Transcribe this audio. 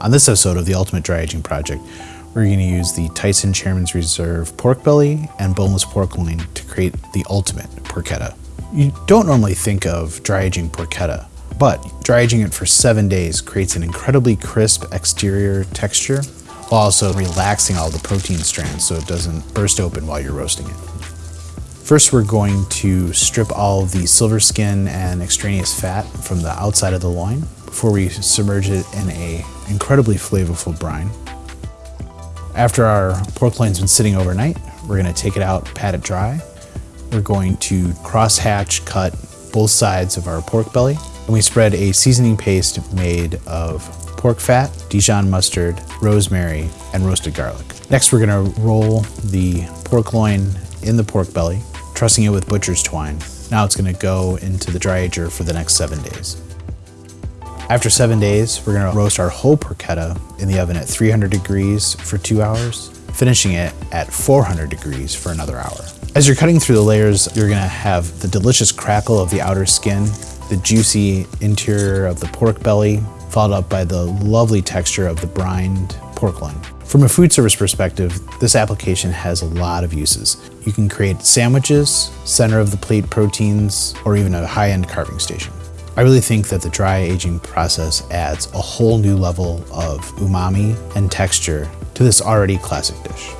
On this episode of the Ultimate Dry Aging Project, we're going to use the Tyson Chairman's Reserve pork belly and boneless pork loin to create the ultimate porchetta. You don't normally think of dry aging porchetta, but dry aging it for seven days creates an incredibly crisp exterior texture while also relaxing all the protein strands so it doesn't burst open while you're roasting it. First, we're going to strip all the silver skin and extraneous fat from the outside of the loin before we submerge it in a incredibly flavorful brine. After our pork loin's been sitting overnight, we're gonna take it out, pat it dry. We're going to cross-hatch cut both sides of our pork belly, and we spread a seasoning paste made of pork fat, Dijon mustard, rosemary, and roasted garlic. Next, we're gonna roll the pork loin in the pork belly, trussing it with butcher's twine. Now it's gonna go into the dry ager for the next seven days. After seven days, we're gonna roast our whole porchetta in the oven at 300 degrees for two hours, finishing it at 400 degrees for another hour. As you're cutting through the layers, you're gonna have the delicious crackle of the outer skin, the juicy interior of the pork belly, followed up by the lovely texture of the brined pork loin. From a food service perspective, this application has a lot of uses. You can create sandwiches, center of the plate proteins, or even a high-end carving station. I really think that the dry aging process adds a whole new level of umami and texture to this already classic dish.